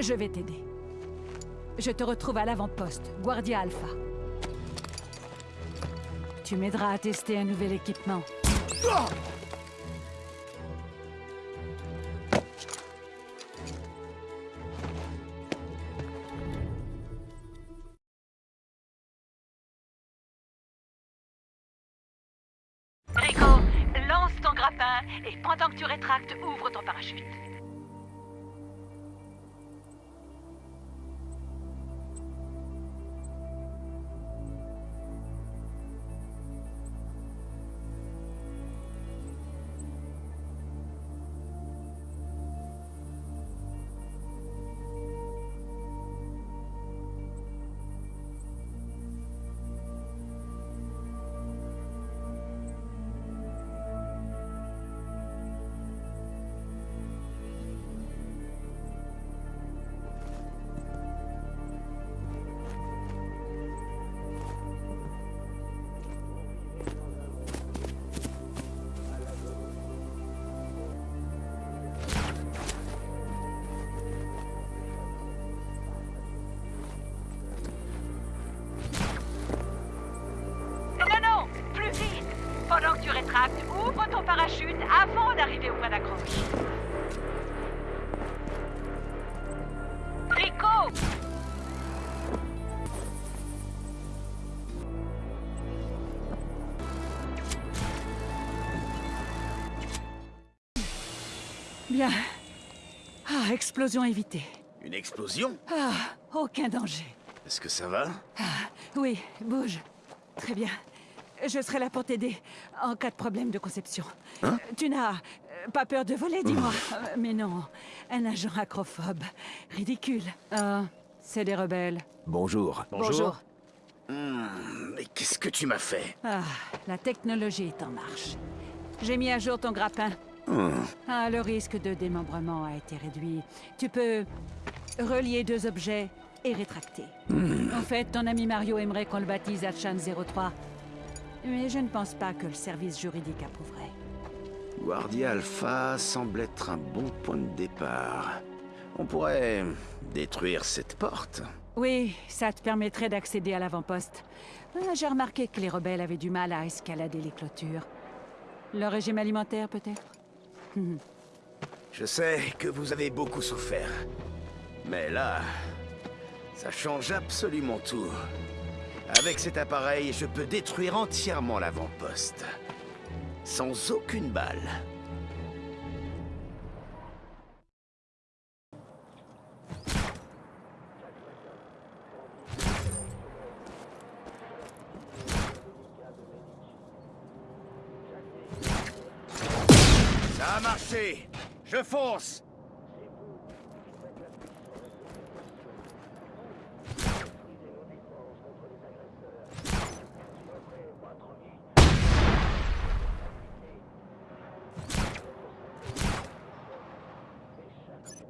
Je vais t'aider. Je te retrouve à l'avant-poste, Guardia Alpha. Tu m'aideras à tester un nouvel équipement. Rico, lance ton grappin et pendant que tu rétractes, ouvre ton parachute. Au point d'accroche. Rico Bien. Ah, explosion évitée. Une explosion? Ah, aucun danger. Est-ce que ça va? Oui, bouge. Très bien. Je serai là pour t'aider en cas de problème de conception. Hein tu n'as euh, pas peur de voler, dis-moi. Euh, Mais non, un agent acrophobe. Ridicule. Ah, c'est des rebelles. Bonjour. Bonjour. Mais qu'est-ce que tu m'as fait? Ah, la technologie est en marche. J'ai mis à jour ton grappin. Ah, le risque de démembrement a été réduit. Tu peux relier deux objets et rétracter. En fait, ton ami Mario aimerait qu'on le baptise Achan 03. Mais je ne pense pas que le service juridique approuverait. Guardia Alpha semble être un bon point de départ. On pourrait détruire cette porte. Oui, ça te permettrait d'accéder à l'avant-poste. Ah, J'ai remarqué que les rebelles avaient du mal à escalader les clôtures. Le régime alimentaire, peut-être? Je sais que vous avez beaucoup souffert. Mais là, ça change absolument tout. Avec cet appareil, je peux détruire entièrement l'avant-poste. Sans aucune balle. Ça a marché Je fonce